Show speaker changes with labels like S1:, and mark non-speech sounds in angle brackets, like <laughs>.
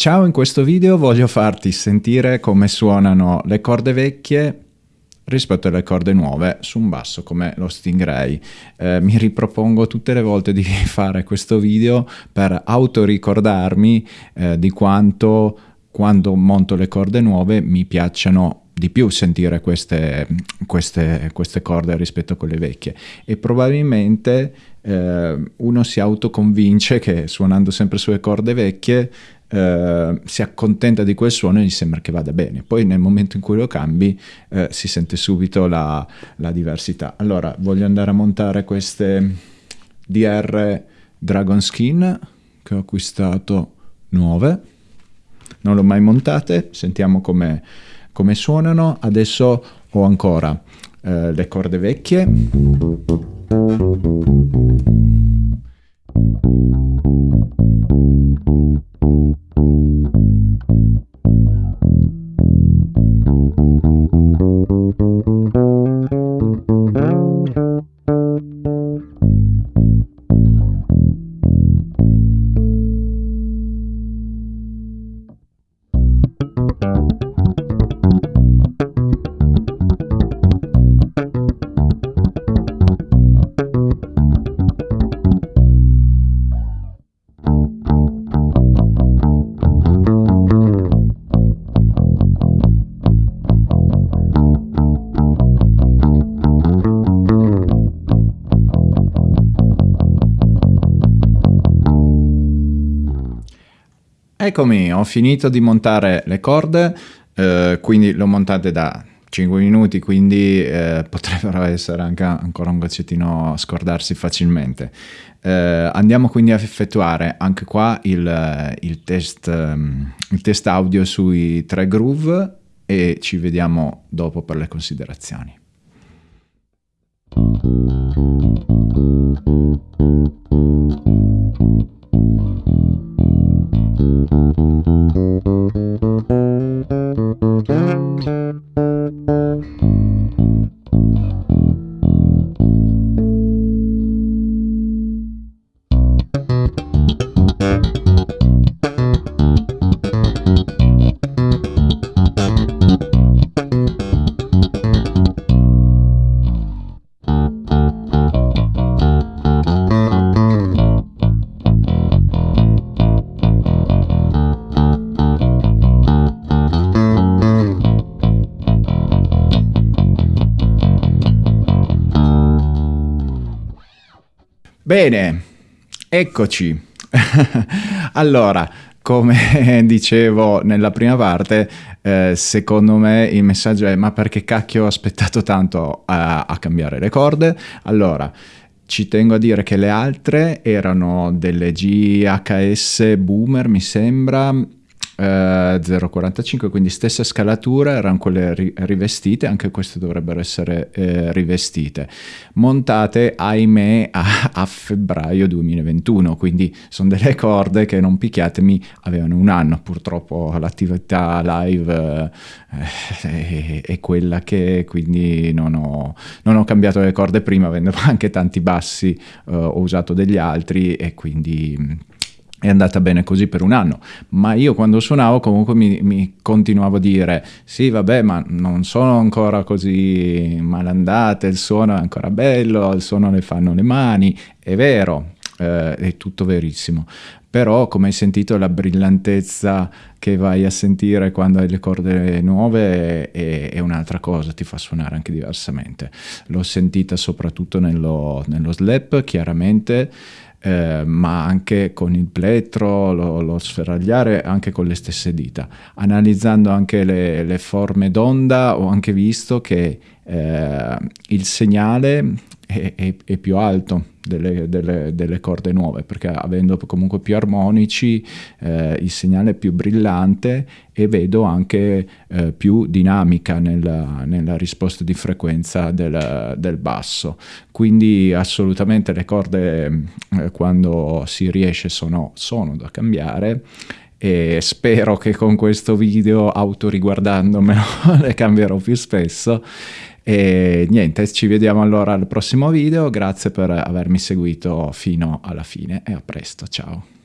S1: Ciao, in questo video voglio farti sentire come suonano le corde vecchie rispetto alle corde nuove su un basso come lo Stingray. Eh, mi ripropongo tutte le volte di <laughs> fare questo video per autoricordarmi eh, di quanto quando monto le corde nuove mi piacciono di più sentire queste, queste, queste corde rispetto a quelle vecchie e probabilmente eh, uno si autoconvince che suonando sempre sulle corde vecchie eh, si accontenta di quel suono e gli sembra che vada bene. Poi nel momento in cui lo cambi eh, si sente subito la, la, diversità. Allora voglio andare a montare queste DR Dragon Skin che ho acquistato nuove. Non le ho mai montate, sentiamo come, come suonano. Adesso ho ancora eh, le corde vecchie. Eccomi, ho finito di montare le corde, eh, quindi le ho montate da 5 minuti, quindi eh, potrebbero essere anche ancora un goccettino scordarsi facilmente. Eh, andiamo quindi a effettuare anche qua il, il, test, um, il test audio sui tre groove e ci vediamo dopo per le considerazioni. Bene, eccoci. <laughs> allora, come <laughs> dicevo nella prima parte, eh, secondo me il messaggio è ma perché cacchio ho aspettato tanto a, a cambiare le corde? Allora, ci tengo a dire che le altre erano delle GHS Boomer, mi sembra, eh, 0,45 quindi stessa scalatura erano quelle ri- rivestite anche queste dovrebbero essere eh, rivestite. Montate ahimè a, a, febbraio 2021 quindi sono delle corde che non picchiatemi avevano un anno purtroppo l'attività live eh, è, è, quella che quindi non ho, non ho, cambiato le corde prima avendo anche tanti bassi eh, ho usato degli altri e quindi è andata bene così per un anno, ma io quando suonavo comunque mi, mi, continuavo a dire sì vabbè ma non sono ancora così malandate, il suono è ancora bello, il suono le fanno le mani, è vero, eh, è tutto verissimo, però come hai sentito la brillantezza che vai a sentire quando hai le corde nuove è, è un'altra cosa, ti fa suonare anche diversamente. L'ho sentita soprattutto nello, nello slap, chiaramente, eh, ma anche con il plettro, lo, lo, sferagliare, anche con le stesse dita. Analizzando anche le, le forme d'onda ho anche visto che eh, il segnale è, è, è più alto delle, delle, delle, corde nuove perché avendo comunque più armonici eh, il segnale è più brillante e vedo anche eh, più dinamica nella, nella, risposta di frequenza del, del, basso. Quindi assolutamente le corde eh, quando si riesce sono, sono da cambiare e spero che con questo video autoriguardandomelo <laughs> le cambierò più spesso e niente, ci vediamo allora al prossimo video, grazie per avermi seguito fino alla fine e a presto, ciao!